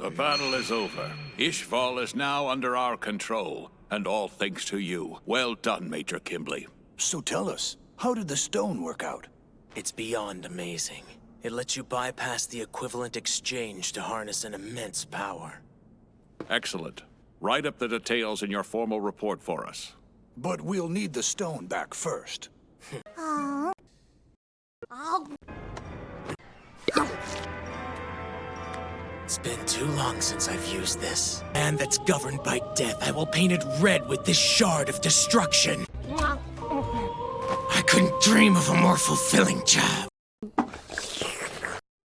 The battle is over. Ishval is now under our control, and all thanks to you. Well done, Major Kimblee. So tell us, how did the stone work out? It's beyond amazing. It lets you bypass the equivalent exchange to harness an immense power. Excellent. Write up the details in your formal report for us. But we'll need the stone back first. It's been too long since I've used this. And that's governed by death. I will paint it red with this shard of destruction. I couldn't dream of a more fulfilling job.